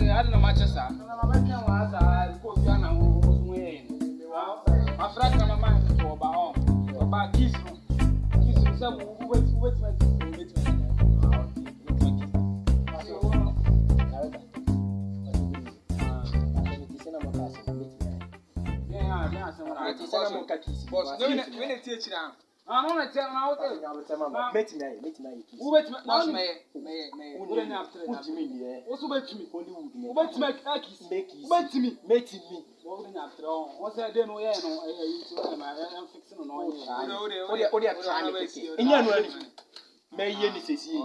Ada na machesa. Na mama kia waza ko sia na wo zumwe. Afra ka mama ko ba o. Ko ba kisu. Kisu sa wo wo wo wo Boss, no, we need to teach you now. Ano na tẹ na ọtẹ. Ọtẹ na tẹ ma ma. Mẹtìmí ayẹ mẹtìmí ayẹ kìí. Wúbẹ̀tìmí náà ni. Mẹyẹ mẹyẹ mẹyẹ. Wúni ní abutire náà. Wújìmí ni ẹ. Wọ́n sọ bẹ̀tìmí. ẹ kìí. Mẹ kìí. Wúbẹ̀tìmí. Mẹtìmí. Wọ́n ní abutire ọ̀hún. Wọ́n sẹ́ dẹ́nu ó yẹ ẹ̀ yìí tí ó ẹ̀ ẹ̀ ń fix nù náà yẹ. Ó dẹ ó dẹ tẹ̀ra ni kékeré. Ìyẹn nù ẹni. Mẹ iye ni sèse yìí.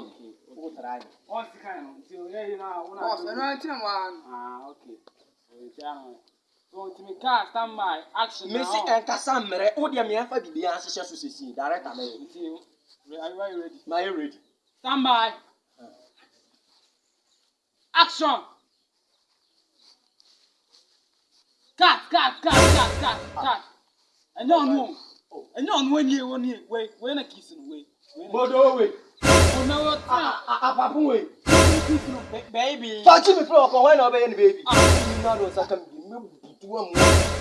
Ó tẹ̀ra yìí. Wọ́n sì ká yẹn nù. Ti mesi ɛnkasa mmerɛ wo deɛ meɛmfa biribiaa hyehyɛ so sesie director mɛyɛ mayɛ ready Stand by. Action. Cut, cut, cut, cut, cut, cut. Ẹ̀yẹ́ ọ̀nù o. Ẹ̀yẹ́ ọ̀nù wẹ́n yé wọ́n yé wẹ́ wẹ́n na kìí sinú wẹ́. Bọ́dọ̀ wẹ̀. Ọ̀nà wọ́n Baby, baby,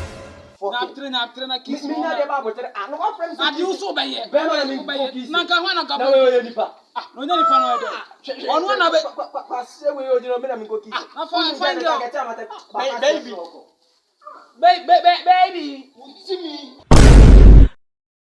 baby, tere na tere na k'i sɔn na mi ɲɛ de b'a bɔ tere a nɔgɔ fɛn mi. a di wusu bɛ yɛ bɛɛ bɛ min bɔ k'i sigi n'an ka hɔn na ka bɔ. n'o ye nipa. ah n'o ye nipa n'o ye dɛ. ɔ n'o na bɛ. pa pa se wo ye o jira n bɛna min ko k'i sigi. a fɔ fɔ n jɔ. bɛɛ bɛɛ bɛɛ bɛɛ bi.